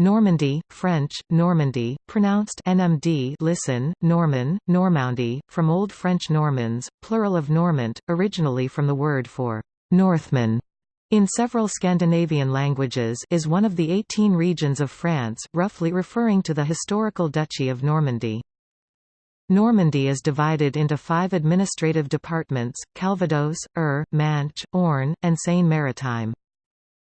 Normandy, French, Normandy, pronounced NMD listen, Norman, Normandy, from Old French Normans, plural of Normant, originally from the word for Northman. In several Scandinavian languages is one of the 18 regions of France, roughly referring to the historical Duchy of Normandy. Normandy is divided into five administrative departments, Calvados, Eure, Manche, Orne, and Seine-Maritime.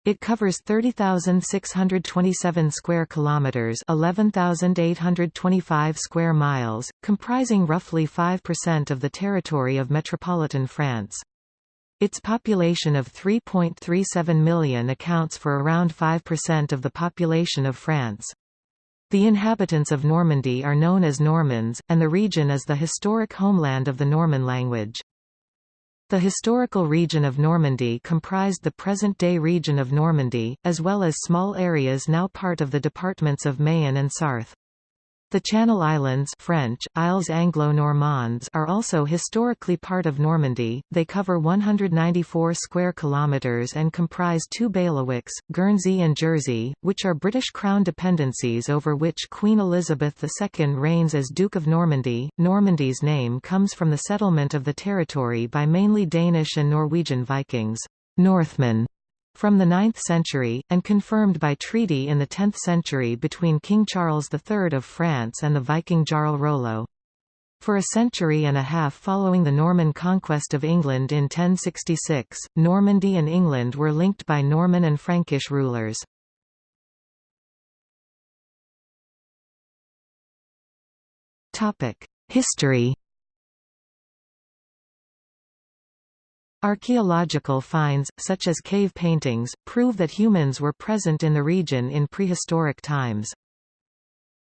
It covers 30,627 square kilometers, 11,825 square miles, comprising roughly 5% of the territory of metropolitan France. Its population of 3.37 million accounts for around 5% of the population of France. The inhabitants of Normandy are known as Normans, and the region is the historic homeland of the Norman language. The historical region of Normandy comprised the present-day region of Normandy, as well as small areas now part of the departments of Mayenne and Sarthe. The Channel Islands French, Isles Anglo-Normands are also historically part of Normandy. They cover 194 square kilometres and comprise two bailiwicks, Guernsey and Jersey, which are British Crown dependencies over which Queen Elizabeth II reigns as Duke of Normandy. Normandy's name comes from the settlement of the territory by mainly Danish and Norwegian Vikings, Northmen, from the 9th century, and confirmed by treaty in the 10th century between King Charles III of France and the Viking Jarl Rollo. For a century and a half following the Norman conquest of England in 1066, Normandy and England were linked by Norman and Frankish rulers. History Archaeological finds, such as cave paintings, prove that humans were present in the region in prehistoric times.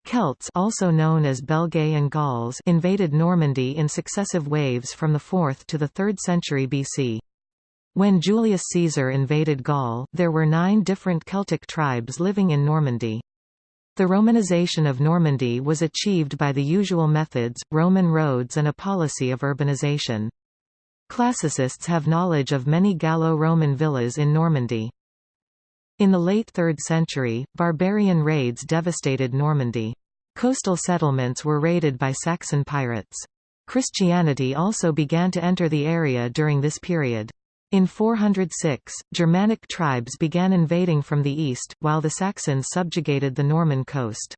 Celts also known as Belgae and Gauls invaded Normandy in successive waves from the 4th to the 3rd century BC. When Julius Caesar invaded Gaul, there were nine different Celtic tribes living in Normandy. The Romanization of Normandy was achieved by the usual methods, Roman roads and a policy of urbanization. Classicists have knowledge of many Gallo-Roman villas in Normandy. In the late 3rd century, barbarian raids devastated Normandy. Coastal settlements were raided by Saxon pirates. Christianity also began to enter the area during this period. In 406, Germanic tribes began invading from the east, while the Saxons subjugated the Norman coast.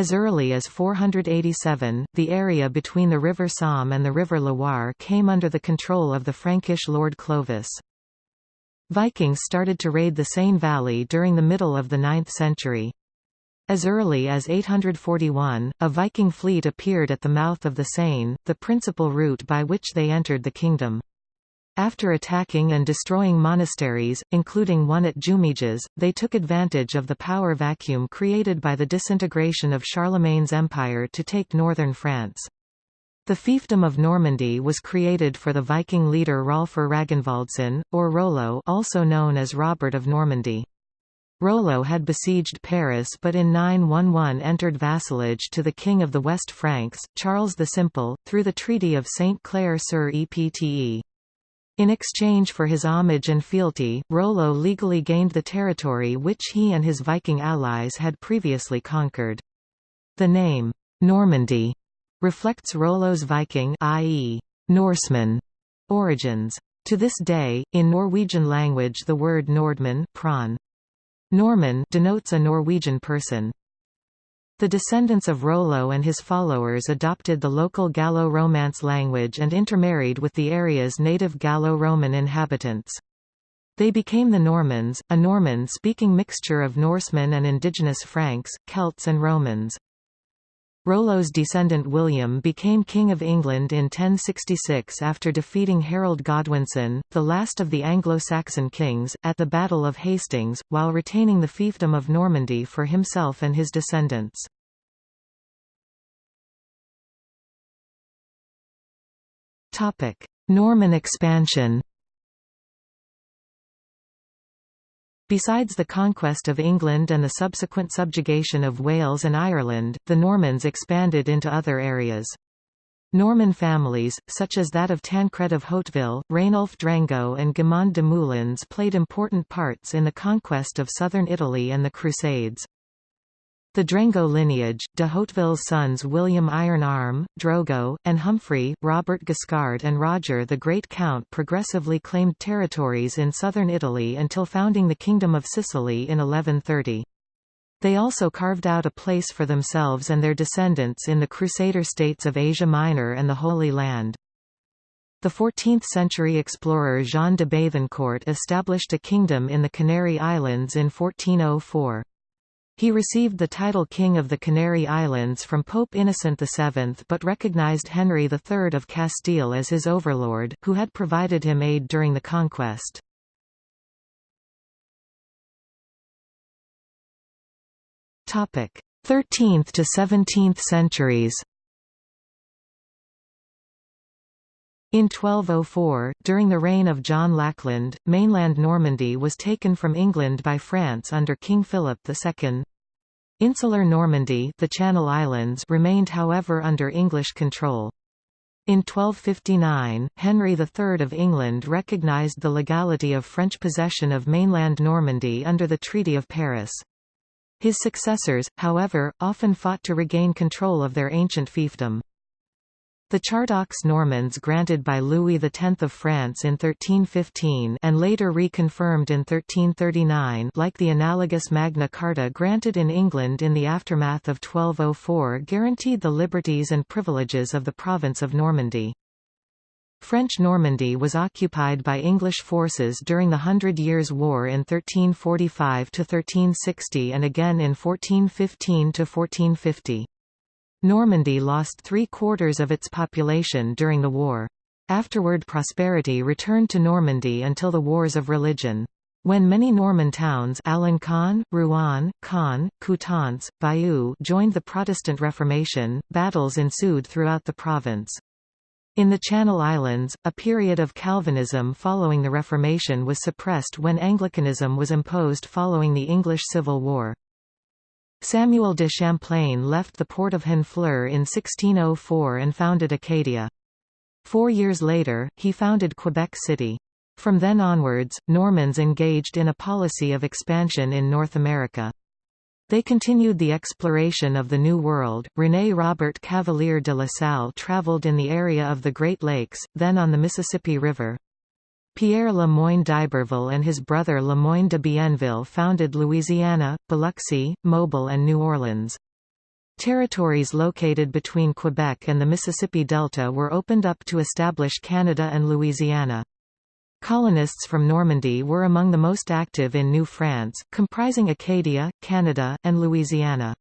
As early as 487, the area between the River Somme and the River Loire came under the control of the Frankish Lord Clovis. Vikings started to raid the Seine Valley during the middle of the 9th century. As early as 841, a Viking fleet appeared at the mouth of the Seine, the principal route by which they entered the kingdom. After attacking and destroying monasteries, including one at Jumièges, they took advantage of the power vacuum created by the disintegration of Charlemagne's empire to take northern France. The fiefdom of Normandy was created for the Viking leader Rolfr Ragnvaldsson, or Rollo also known as Robert of Normandy. Rollo had besieged Paris but in 911 entered vassalage to the king of the West Franks, Charles the Simple, through the Treaty of Saint-Clair-sur-Epte. In exchange for his homage and fealty, Rollo legally gained the territory which he and his Viking allies had previously conquered. The name, Normandy, reflects Rollo's Viking i.e., Norseman origins. To this day, in Norwegian language the word Nordmann prawn. Norman denotes a Norwegian person. The descendants of Rollo and his followers adopted the local Gallo-Romance language and intermarried with the area's native Gallo-Roman inhabitants. They became the Normans, a Norman-speaking mixture of Norsemen and indigenous Franks, Celts and Romans. Rollo's descendant William became King of England in 1066 after defeating Harold Godwinson, the last of the Anglo-Saxon kings, at the Battle of Hastings, while retaining the fiefdom of Normandy for himself and his descendants. Norman expansion Besides the conquest of England and the subsequent subjugation of Wales and Ireland, the Normans expanded into other areas. Norman families, such as that of Tancred of Hauteville, Rainulf Drengot and Guimond de Moulins played important parts in the conquest of southern Italy and the Crusades. The Drengot lineage, de Hauteville's sons William Iron Arm, Drogo, and Humphrey, Robert Guiscard and Roger the Great Count progressively claimed territories in southern Italy until founding the Kingdom of Sicily in 1130. They also carved out a place for themselves and their descendants in the Crusader states of Asia Minor and the Holy Land. The 14th-century explorer Jean de Bethencourt established a kingdom in the Canary Islands in 1404. He received the title King of the Canary Islands from Pope Innocent VII but recognized Henry III of Castile as his overlord, who had provided him aid during the conquest. Topic: 13th to 17th centuries. In 1204, during the reign of John Lackland, mainland Normandy was taken from England by France under King Philip II. Insular Normandy the Channel Islands remained however under English control. In 1259, Henry III of England recognised the legality of French possession of mainland Normandy under the Treaty of Paris. His successors, however, often fought to regain control of their ancient fiefdom. The Charte aux Normands granted by Louis X of France in 1315 and later reconfirmed in 1339 like the analogous Magna Carta granted in England in the aftermath of 1204 guaranteed the liberties and privileges of the province of Normandy. French Normandy was occupied by English forces during the Hundred Years' War in 1345–1360 and again in 1415–1450. Normandy lost three-quarters of its population during the war. Afterward prosperity returned to Normandy until the Wars of Religion. When many Norman towns Alencon, Rouen, Caen, Coutances, Bayeux joined the Protestant Reformation, battles ensued throughout the province. In the Channel Islands, a period of Calvinism following the Reformation was suppressed when Anglicanism was imposed following the English Civil War. Samuel de Champlain left the port of Honfleur in 1604 and founded Acadia. Four years later, he founded Quebec City. From then onwards, Normans engaged in a policy of expansion in North America. They continued the exploration of the New World. René Robert Cavelier de La Salle traveled in the area of the Great Lakes, then on the Mississippi River. Pierre Le Moyne d'Iberville and his brother Le Moyne de Bienville founded Louisiana, Biloxi, Mobile and New Orleans. Territories located between Quebec and the Mississippi Delta were opened up to establish Canada and Louisiana. Colonists from Normandy were among the most active in New France, comprising Acadia, Canada, and Louisiana.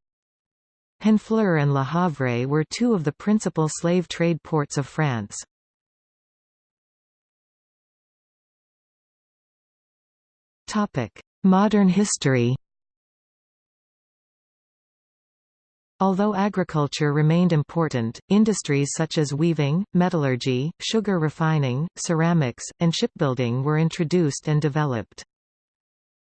Honfleur and Le Havre were two of the principal slave trade ports of France. Modern history. Although agriculture remained important, industries such as weaving, metallurgy, sugar refining, ceramics, and shipbuilding were introduced and developed.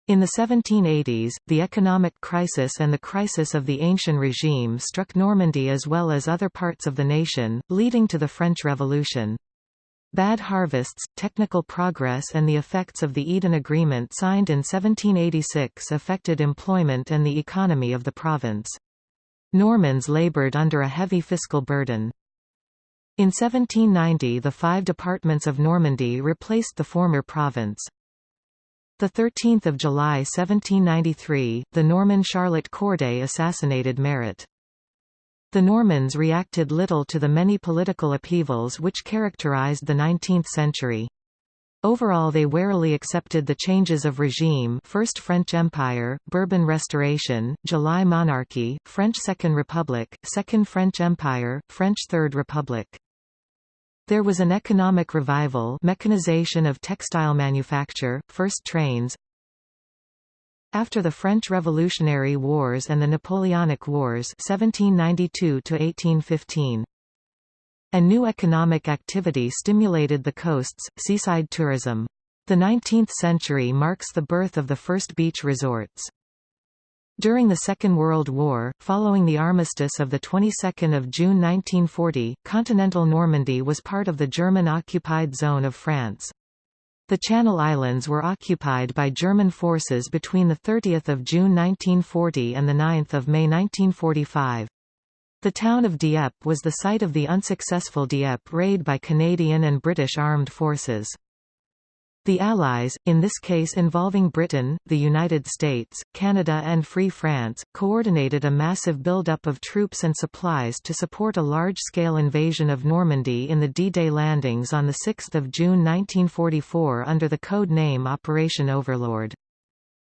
In the 1780s, the economic crisis and the crisis of the Ancient Regime struck Normandy as well as other parts of the nation, leading to the French Revolution. Bad harvests, technical progress and the effects of the Eden Agreement signed in 1786 affected employment and the economy of the province. Normans laboured under a heavy fiscal burden. In 1790 the five departments of Normandy replaced the former province. 13 July 1793, the Norman Charlotte Corday assassinated Marat. The Normans reacted little to the many political upheavals which characterized the 19th century. Overall they warily accepted the changes of regime First French Empire, Bourbon Restoration, July Monarchy, French Second Republic, Second French Empire, French Third Republic. There was an economic revival mechanization of textile manufacture, first trains, after the French Revolutionary Wars and the Napoleonic Wars 1792 A new economic activity stimulated the coasts, seaside tourism. The 19th century marks the birth of the first beach resorts. During the Second World War, following the armistice of the 22nd of June 1940, continental Normandy was part of the German-occupied zone of France. The Channel Islands were occupied by German forces between 30 June 1940 and 9 May 1945. The town of Dieppe was the site of the unsuccessful Dieppe raid by Canadian and British armed forces. The Allies, in this case involving Britain, the United States, Canada and Free France, coordinated a massive buildup of troops and supplies to support a large-scale invasion of Normandy in the D-Day landings on 6 June 1944 under the code name Operation Overlord.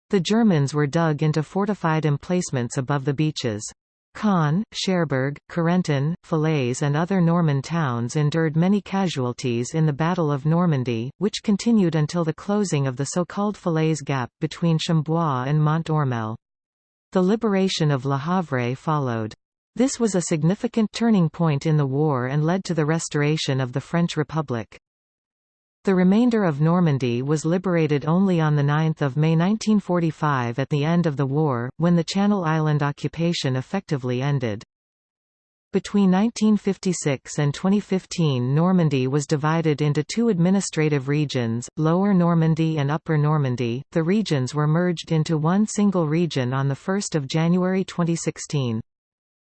The Germans were dug into fortified emplacements above the beaches. Caen, Cherbourg, Carentan, Falaise and other Norman towns endured many casualties in the Battle of Normandy, which continued until the closing of the so-called Falaise Gap between Chambois and Mont Ormel. The liberation of Le Havre followed. This was a significant turning point in the war and led to the restoration of the French Republic. The remainder of Normandy was liberated only on 9 May 1945 at the end of the war, when the Channel Island occupation effectively ended. Between 1956 and 2015 Normandy was divided into two administrative regions, Lower Normandy and Upper Normandy. The regions were merged into one single region on 1 January 2016.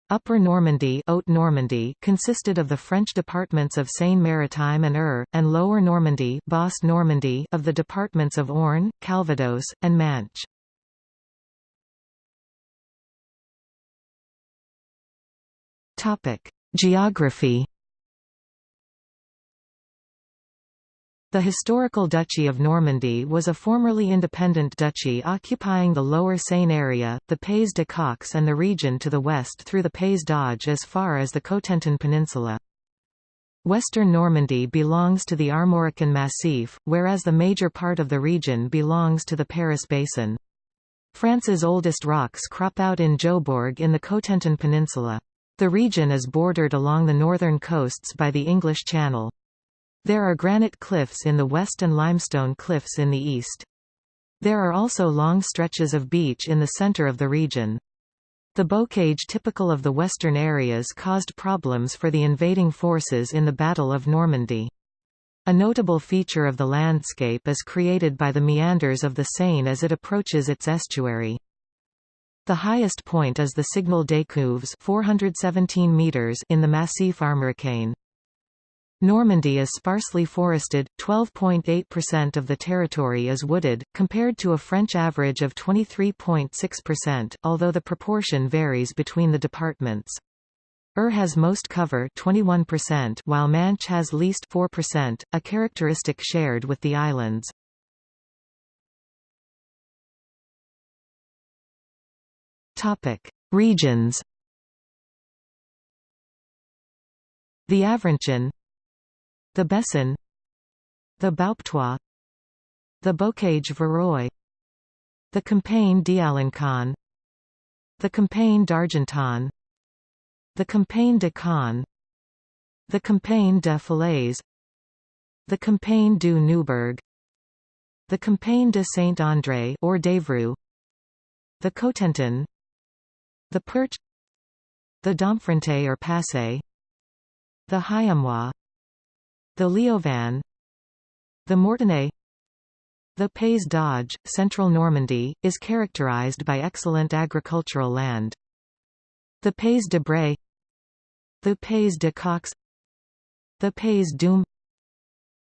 Upper Normandy, Haute Normandy consisted of the French departments of Seine-Maritime and Eure, and Lower Normandy, Basse Normandy of the departments of Orne, Calvados, and Manche. Topic: Geography The historical Duchy of Normandy was a formerly independent duchy occupying the lower Seine area, the Pays de Caux and the region to the west through the Pays d'Auge as far as the Cotentin Peninsula. Western Normandy belongs to the Armorican Massif, whereas the major part of the region belongs to the Paris Basin. France's oldest rocks crop out in Jobourg in the Cotentin Peninsula. The region is bordered along the northern coasts by the English Channel. There are granite cliffs in the west and limestone cliffs in the east. There are also long stretches of beach in the center of the region. The bocage typical of the western areas caused problems for the invading forces in the Battle of Normandy. A notable feature of the landscape is created by the meanders of the Seine as it approaches its estuary. The highest point is the Signal d'Écouves 417 meters in the Massif Armoricain. Normandy is sparsely forested, 12.8% of the territory is wooded, compared to a French average of 23.6%, although the proportion varies between the departments. Eure has most cover 21% while Manche has least 4%, a characteristic shared with the islands. Regions The Avranchin the Bessin. The Bauptois. The Bocage Virois The Campagne d'Alencon. The Campagne d'Argentan The Campagne de Caen The Campagne de Falaise. The Campagne du Neubourg The Campagne de Saint-André or d'Evreux. The Cotentin. The Perche. The Domfront or Passé The Hiémois the Lieuvin The Mortagne The Pays d'Auge, central Normandy, is characterized by excellent agricultural land. The Pays de Bray. The Pays de Caux. The Pays d'Houlme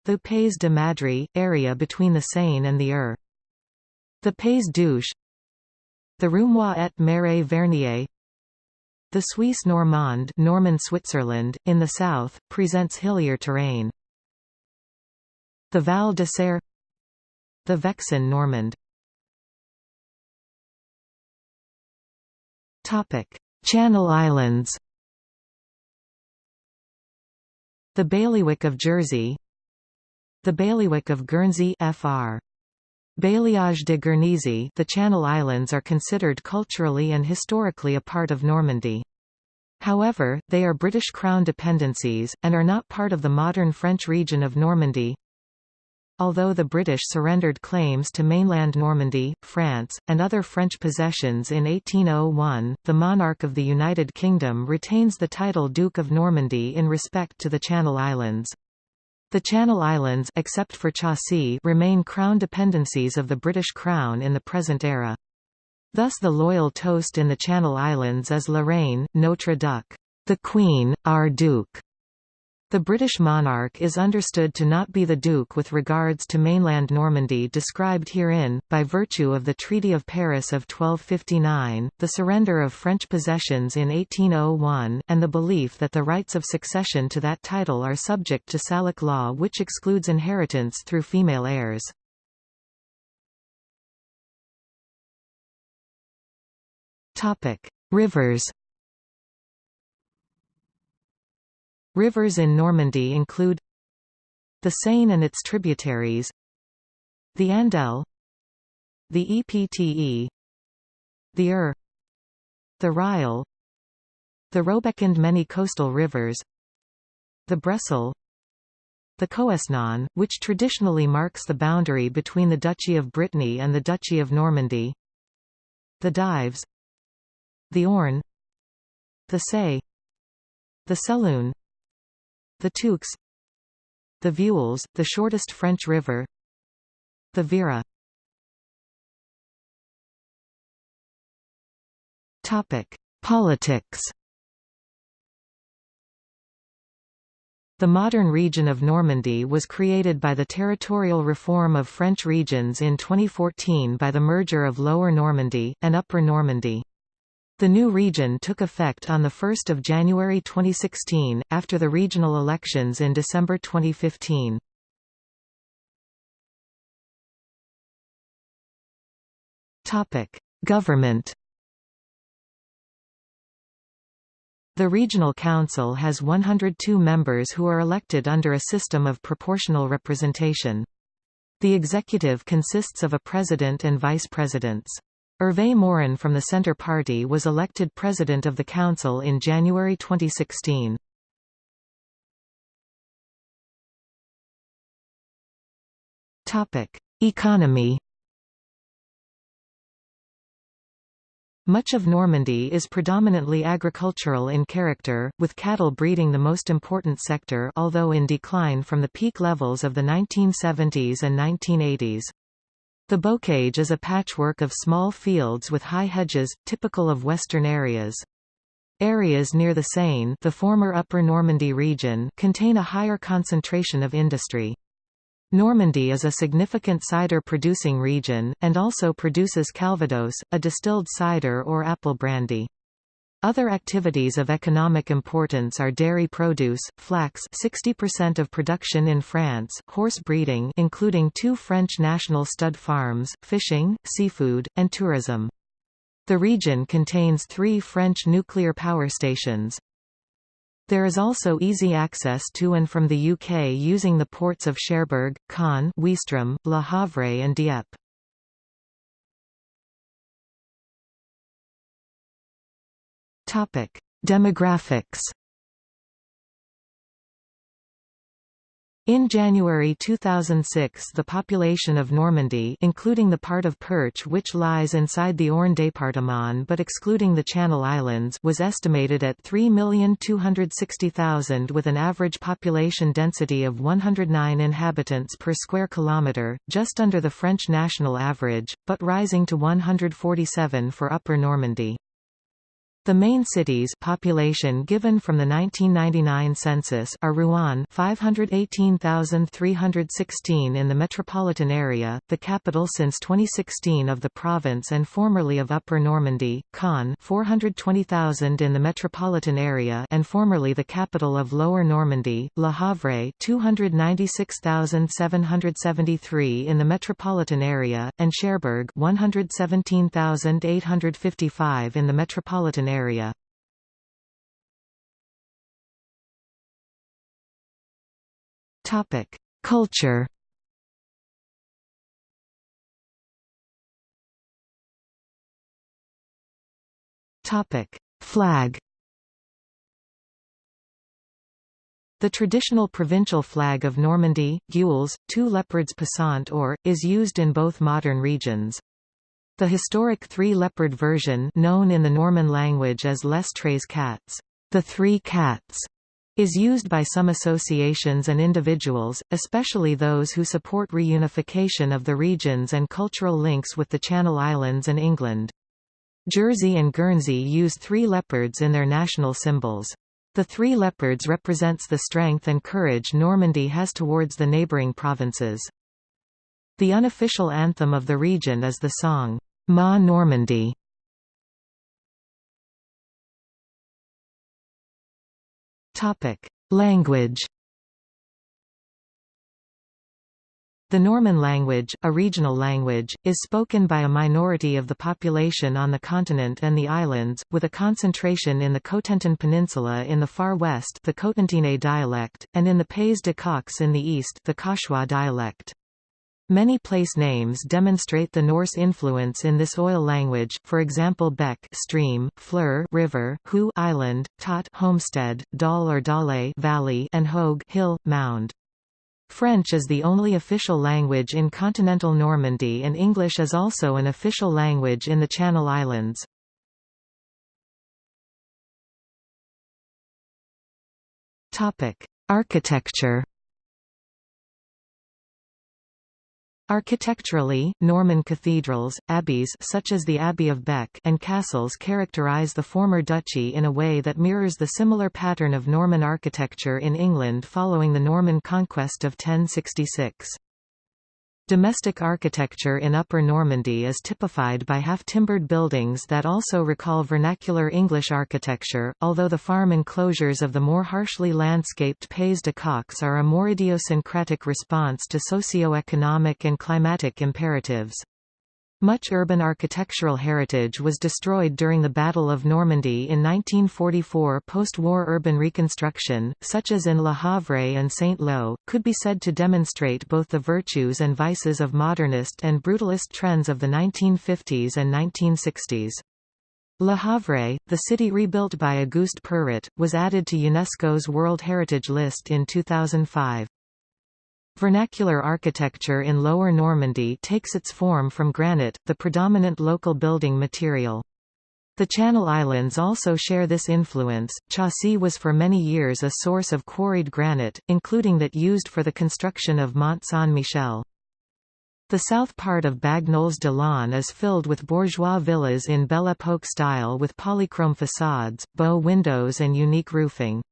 The Pays de Madrie, area between the Seine and the Eure. The Pays d'Ouche. The Roumois et Marais Vernier. The Suisse Normande Norman Switzerland, in the south, presents hillier terrain. The Val de Saire The Vexin Normand Topic: Channel Islands The Bailiwick of Jersey The Bailiwick of Guernsey FR Bailliage de Guernesey the Channel Islands are considered culturally and historically a part of Normandy. However, they are British Crown dependencies, and are not part of the modern French region of Normandy. Although the British surrendered claims to mainland Normandy, France, and other French possessions in 1801, the monarch of the United Kingdom retains the title Duke of Normandy in respect to the Channel Islands. The Channel Islands except for Chausey remain crown dependencies of the British Crown in the present era. Thus the loyal toast in the Channel Islands is La Reine, Notre Duc, the Queen, our Duke. The British monarch is understood to not be the Duke with regards to mainland Normandy described herein, by virtue of the Treaty of Paris of 1259, the surrender of French possessions in 1801, and the belief that the rights of succession to that title are subject to Salic law which excludes inheritance through female heirs. Rivers Rivers in Normandy include the Seine and its tributaries the Andelle the Epte the Eure the Risle the Robec and many coastal rivers the Bresle the Coësnon, which traditionally marks the boundary between the Duchy of Brittany and the Duchy of Normandy the Dives the Orne the Sée the Sélune the Touques The Veules, the shortest French river The Vire Politics The modern region of Normandy was created by the territorial reform of French regions in 2014 by the merger of Lower Normandy, and Upper Normandy. The new region took effect on 1 January 2016, after the regional elections in December 2015. Government The Regional Council has 102 members who are elected under a system of proportional representation. The executive consists of a president and vice-presidents. Hervé Morin from the Centre Party was elected president of the council in January 2016. Economy Much of Normandy is predominantly agricultural in character, with cattle breeding the most important sector although in decline from the peak levels of the 1970s and 1980s. The bocage is a patchwork of small fields with high hedges, typical of western areas. Areas near the Seine the former Upper Normandy region contain a higher concentration of industry. Normandy is a significant cider-producing region, and also produces calvados, a distilled cider or apple brandy. Other activities of economic importance are dairy produce, flax 60% of production in France, horse breeding including two French national stud farms, fishing, seafood, and tourism. The region contains three French nuclear power stations. There is also easy access to and from the UK using the ports of Cherbourg, Caen Ouistreham, Le Havre and Dieppe. Topic: Demographics. In January 2006 the population of Normandy including the part of Perche which lies inside the Orne département but excluding the Channel Islands was estimated at 3,260,000 with an average population density of 109 inhabitants per square kilometre, just under the French national average, but rising to 147 for Upper Normandy. The main cities population given from the 1999 census are Rouen 518,316 in the metropolitan area, the capital since 2016 of the province and formerly of Upper Normandy, Caen 420,000 in the metropolitan area and formerly the capital of Lower Normandy, Le Havre 296,773 in the metropolitan area, and Cherbourg 117,855 in the metropolitan area area. Culture. Topic: Flag. The traditional provincial flag of Normandy, gules, two leopards passant or, is used in both modern regions. The historic three-leopard version known in the Norman language as Les Tres Cats, the Three Cats, is used by some associations and individuals, especially those who support reunification of the regions and cultural links with the Channel Islands and England. Jersey and Guernsey use three leopards in their national symbols. The three leopards represents the strength and courage Normandy has towards the neighbouring provinces. The unofficial anthem of the region is the song, Ma Normandie. Language The Norman language, a regional language, is spoken by a minority of the population on the continent and the islands, with a concentration in the Cotentin Peninsula in the far west the Cotentinais dialect, and in the Pays de Caux in the east the Cauchois dialect. Many place names demonstrate the Norse influence in this oil language, for example beck stream, fleur river, hu island, tot homestead, dal or dale valley, and hogue hill, mound. French is the only official language in continental Normandy and English is also an official language in the Channel Islands. Architecture Architecturally, Norman cathedrals, abbeys such as the Abbey of Bec and castles characterize the former duchy in a way that mirrors the similar pattern of Norman architecture in England following the Norman conquest of 1066. Domestic architecture in Upper Normandy is typified by half-timbered buildings that also recall vernacular English architecture, although the farm enclosures of the more harshly landscaped Pays de Caux are a more idiosyncratic response to socio-economic and climatic imperatives. Much urban architectural heritage was destroyed during the Battle of Normandy in 1944 post-war urban reconstruction, such as in Le Havre and Saint-Lô, could be said to demonstrate both the virtues and vices of modernist and brutalist trends of the 1950s and 1960s. Le Havre, the city rebuilt by Auguste Perret, was added to UNESCO's World Heritage List in 2005. Vernacular architecture in Lower Normandy takes its form from granite, the predominant local building material. The Channel Islands also share this influence. Chausey was for many years a source of quarried granite, including that used for the construction of Mont Saint-Michel. The south part of Bagnoles-de-l'Orne is filled with bourgeois villas in Belle Époque style with polychrome facades, bow windows and unique roofing.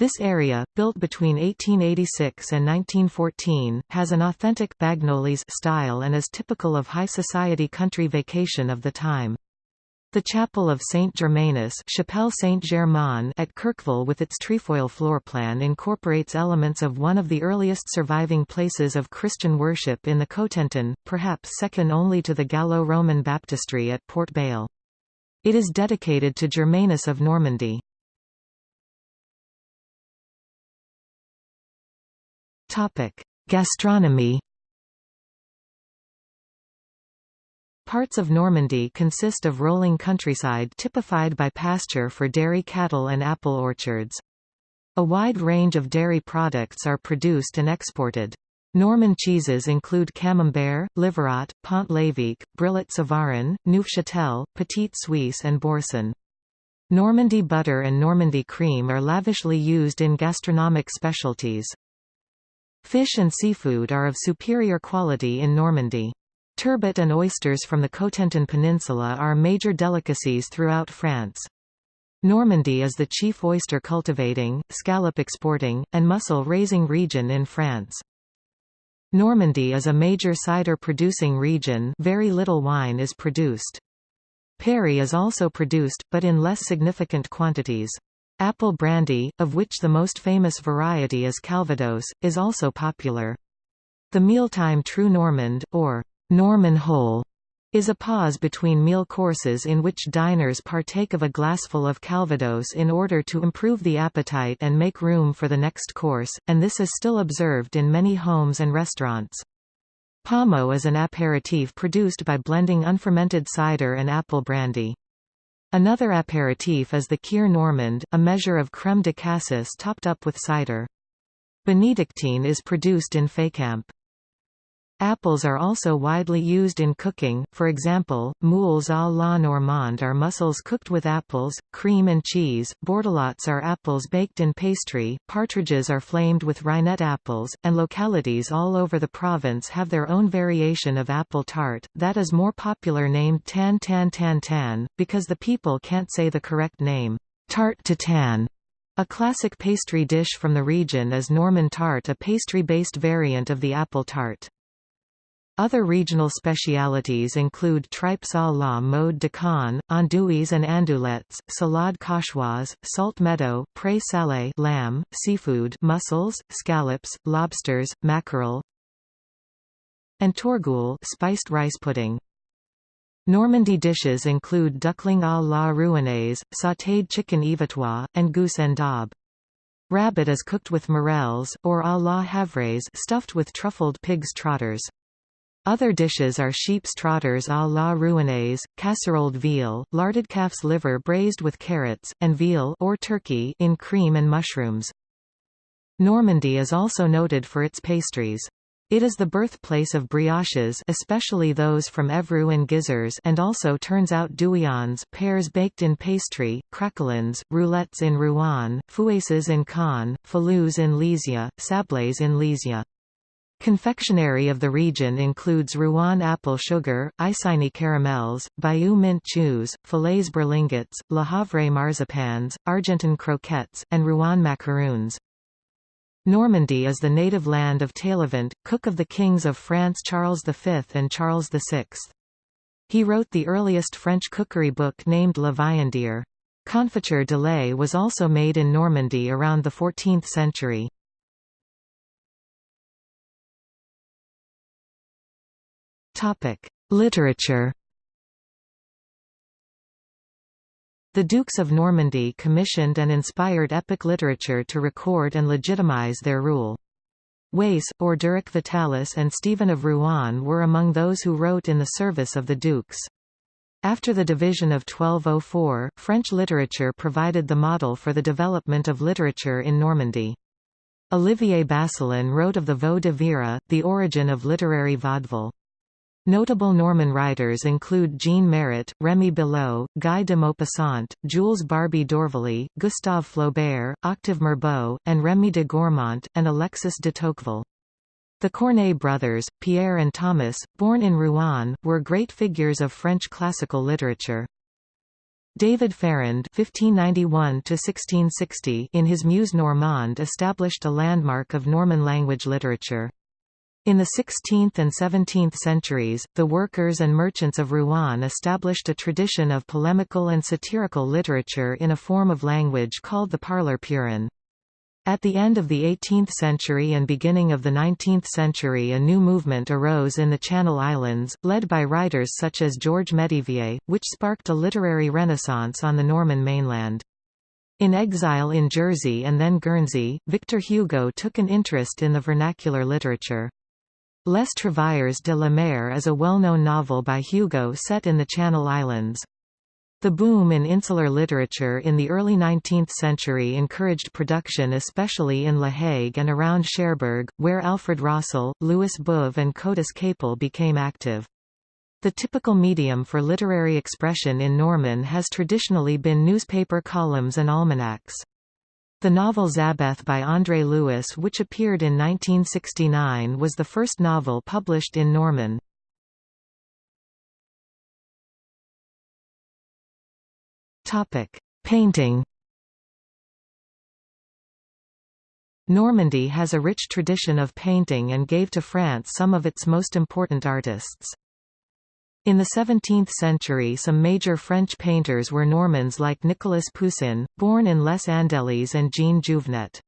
This area, built between 1886 and 1914, has an authentic Bagnolese style and is typical of high society country vacation of the time. The chapel of Saint Germanus Chapelle Saint Germain at Querqueville with its trefoil floorplan incorporates elements of one of the earliest surviving places of Christian worship in the Cotentin, perhaps second only to the Gallo-Roman baptistry at Portbail. It is dedicated to Germanus of Normandy. Topic: Gastronomy. Parts of Normandy consist of rolling countryside typified by pasture for dairy cattle and apple orchards. A wide range of dairy products are produced and exported. Norman cheeses include Camembert, Livarot, Pont-l'Évêque, Brillat-Savarin, Neufchâtel, Petit Suisse and Boursin. Normandy butter and Normandy cream are lavishly used in gastronomic specialties. Fish and seafood are of superior quality in Normandy. Turbot and oysters from the Cotentin Peninsula are major delicacies throughout France. Normandy is the chief oyster cultivating, scallop exporting, and mussel raising region in France. Normandy is a major cider producing region very little wine is produced. Perry is also produced, but in less significant quantities. Apple brandy, of which the most famous variety is Calvados, is also popular. The mealtime Trou Normand, or Norman Hole, is a pause between meal courses in which diners partake of a glassful of Calvados in order to improve the appetite and make room for the next course, and this is still observed in many homes and restaurants. Pommeau is an aperitif produced by blending unfermented cider and apple brandy. Another aperitif is the Kir Normand, a measure of crème de cassis topped up with cider. Benedictine is produced in Fécamp. Apples are also widely used in cooking, for example, moules à la normande are mussels cooked with apples, cream and cheese, bordelottes are apples baked in pastry, partridges are flamed with reinette apples, and localities all over the province have their own variation of apple tart, that is more popular named tan tan tan tan, because the people can't say the correct name, tart to tan. A classic pastry dish from the region is Norman tart a pastry-based variant of the apple tart. Other regional specialities include tripes à la mode de Caen, andouilles and andouillettes, salade cauchoise, salt meadow, pré salé lamb, seafood mussels, scallops, lobsters, mackerel, and teurgoule spiced rice pudding. Normandy dishes include duckling à la rouennaise, sautéed chicken yvetois, and goose en daube. Rabbit is cooked with morels, or à la havraise stuffed with truffled pig's trotters. Other dishes are sheep's trotters à la rouennaise, casseroled veal, larded calf's liver braised with carrots, and veal or turkey in cream and mushrooms. Normandy is also noted for its pastries. It is the birthplace of brioches especially those from Évreux and Gisors and also turns out douillons pears baked in pastry, craquelins, roulettes in Rouen, fouesses in Caen, falus in Lisieux, sablés in Lisieux. Confectionery of the region includes Rouen apple sugar, Isigny caramels, Bayeux mint chews, Fillets berlingots, Le Havre marzipans, Argentan croquettes, and Rouen macaroons. Normandy is the native land of Taillevent, cook of the kings of France Charles V and Charles VI. He wrote the earliest French cookery book named La Viandière. Confiture de lait was also made in Normandy around the 14th century. Literature The Dukes of Normandy commissioned and inspired epic literature to record and legitimize their rule. Wace, Orderic Vitalis and Stephen of Rouen were among those who wrote in the service of the dukes. After the division of 1204, French literature provided the model for the development of literature in Normandy. Olivier Basselin wrote of the Vaux de Vire, the origin of literary vaudeville. Notable Norman writers include Jean Marot, Rémy Belleau, Guy de Maupassant, Jules Barbey d'Aurevilly, Gustave Flaubert, Octave Mirbeau, and Rémy de Gourmont, and Alexis de Tocqueville. The Corneille brothers, Pierre and Thomas, born in Rouen, were great figures of French classical literature. David Ferrand (1591–1660) in his Muse Normande established a landmark of Norman language literature. In the 16th and 17th centuries, the workers and merchants of Rouen established a tradition of polemical and satirical literature in a form of language called the parler purin. At the end of the 18th century and beginning of the 19th century a new movement arose in the Channel Islands, led by writers such as Georges Métivier, which sparked a literary renaissance on the Norman mainland. In exile in Jersey and then Guernsey, Victor Hugo took an interest in the vernacular literature. Les Travailleurs de la Mer is a well-known novel by Hugo set in the Channel Islands. The boom in insular literature in the early 19th century encouraged production especially in La Hague and around Cherbourg, where Alfred Rossel, Louis Beuve and Côtis-Capel became active. The typical medium for literary expression in Norman has traditionally been newspaper columns and almanacs. The novel Zabeth by André Louis which appeared in 1969 was the first novel published in Norman. Painting Normandy has a rich tradition of painting and gave to France some of its most important artists. In the 17th century some major French painters were Normans like Nicolas Poussin, born in Les Andelys and Jean Jouvenet.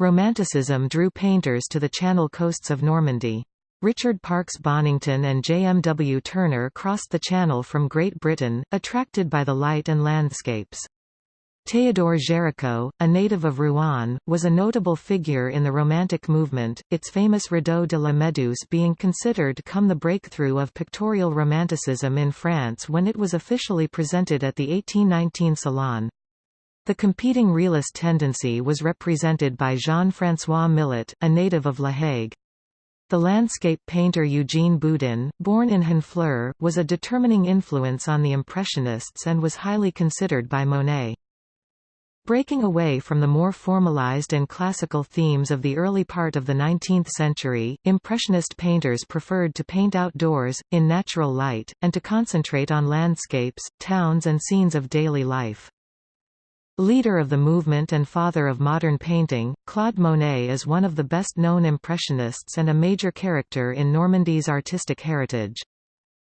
Romanticism drew painters to the Channel coasts of Normandy. Richard Parkes Bonington and J. M. W. Turner crossed the Channel from Great Britain, attracted by the light and landscapes. Théodore Géricault, a native of Rouen, was a notable figure in the Romantic movement, its famous Radeau de la Méduse being considered come the breakthrough of pictorial Romanticism in France when it was officially presented at the 1819 Salon. The competing realist tendency was represented by Jean-François Millet, a native of La Hague. The landscape painter Eugene Boudin, born in Honfleur, was a determining influence on the Impressionists and was highly considered by Monet. Breaking away from the more formalized and classical themes of the early part of the 19th century, Impressionist painters preferred to paint outdoors, in natural light, and to concentrate on landscapes, towns and scenes of daily life. Leader of the movement and father of modern painting, Claude Monet is one of the best-known Impressionists and a major character in Normandy's artistic heritage.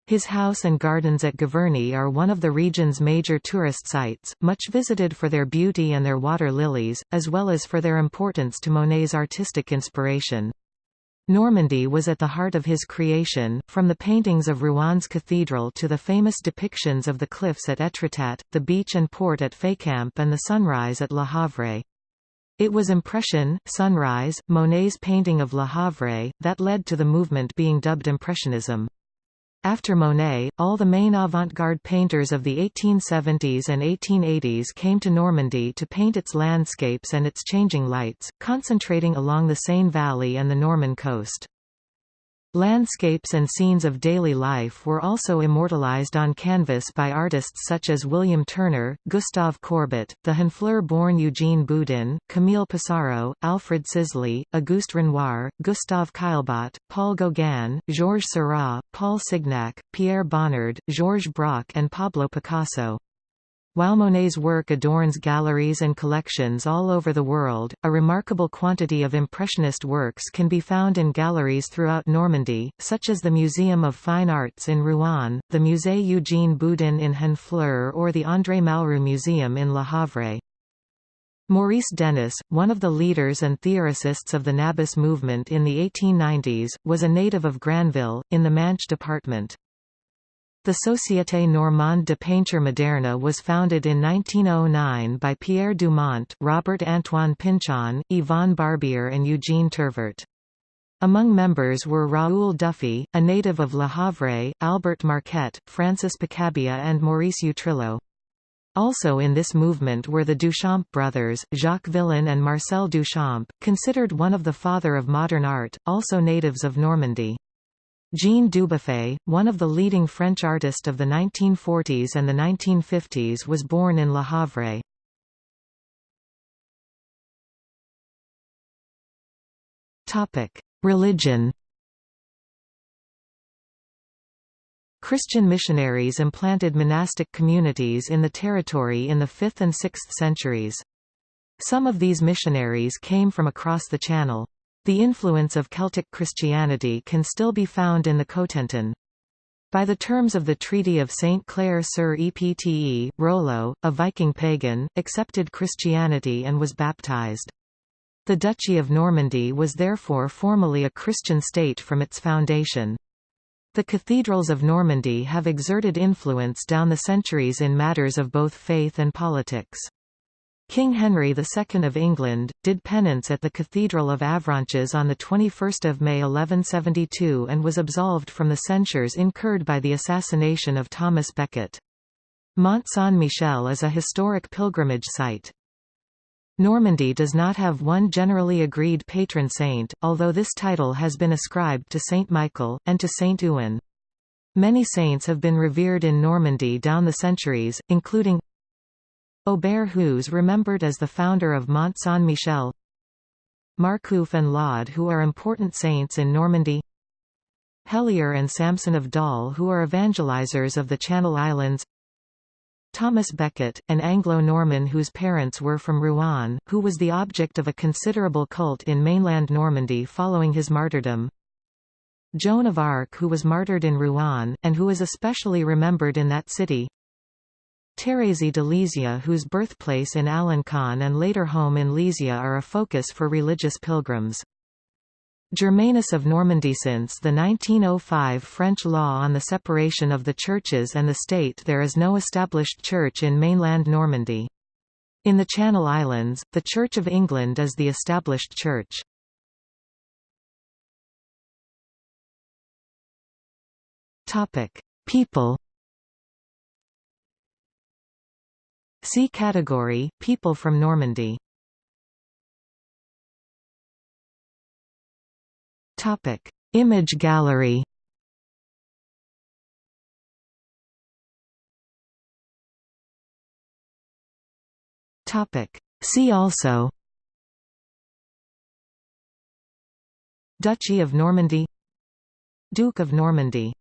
His house and gardens at Giverny are one of the region's major tourist sites, much visited for their beauty and their water lilies, as well as for their importance to Monet's artistic inspiration. Normandy was at the heart of his creation, from the paintings of Rouen cathedral to the famous depictions of the cliffs at Étretat, the beach and port at Fécamp and the sunrise at Le Havre. It was Impression, Sunrise, Monet's painting of Le Havre, that led to the movement being dubbed Impressionism. After Monet, all the main avant-garde painters of the 1870s and 1880s came to Normandy to paint its landscapes and its changing lights, concentrating along the Seine Valley and the Norman coast. Landscapes and scenes of daily life were also immortalized on canvas by artists such as William Turner, Gustave Courbet, the Honfleur-born Eugene Boudin, Camille Pissarro, Alfred Sisley, Auguste Renoir, Gustave Caillebotte, Paul Gauguin, Georges Seurat, Paul Signac, Pierre Bonnard, Georges Braque and Pablo Picasso. While Monet's work adorns galleries and collections all over the world, a remarkable quantity of Impressionist works can be found in galleries throughout Normandy, such as the Museum of Fine Arts in Rouen, the Musée Eugène Boudin in Honfleur or the André Malraux Museum in Le Havre. Maurice Denis, one of the leaders and theorists of the Nabis movement in the 1890s, was a native of Granville, in the Manche department. The Société Normande de Peinture Moderne was founded in 1909 by Pierre Dumont, Robert Antoine Pinchon, Yvonne Barbier and Eugene Tirvert. Among members were Raoul Dufy, a native of Le Havre, Albert Marquet, Francis Picabia and Maurice Utrillo. Also in this movement were the Duchamp brothers, Jacques Villon and Marcel Duchamp, considered one of the father of modern art, also natives of Normandy. Jean Dubuffet, one of the leading French artists of the 1940s and the 1950s was born in Le Havre. Religion Christian missionaries implanted monastic communities in the territory in the 5th and 6th centuries. Some of these missionaries came from across the Channel. The influence of Celtic Christianity can still be found in the Cotentin. By the terms of the Treaty of St. Clair sur Epte, Rollo, a Viking pagan, accepted Christianity and was baptized. The Duchy of Normandy was therefore formally a Christian state from its foundation. The cathedrals of Normandy have exerted influence down the centuries in matters of both faith and politics. King Henry II of England, did penance at the Cathedral of Avranches on 21 May 1172 and was absolved from the censures incurred by the assassination of Thomas Becket. Mont Saint-Michel is a historic pilgrimage site. Normandy does not have one generally agreed patron saint, although this title has been ascribed to Saint Michael, and to Saint Ouen. Many saints have been revered in Normandy down the centuries, including Aubert Hughes remembered as the founder of Mont Saint-Michel. Marcouf and Laud who are important saints in Normandy. Helier and Samson of Dol who are evangelizers of the Channel Islands. Thomas Becket, an Anglo-Norman whose parents were from Rouen, who was the object of a considerable cult in mainland Normandy following his martyrdom. Joan of Arc who was martyred in Rouen, and who is especially remembered in that city Thérèse de Lisieux whose birthplace in Alencon and later home in Lisieux are a focus for religious pilgrims. Germanus of Normandy Since the 1905 French law on the separation of the churches and the state there is no established church in mainland Normandy. In the Channel Islands, the Church of England is the established church. People See category, people from Normandy. Topic. Image gallery Topic. See also Duchy of Normandy Duke of Normandy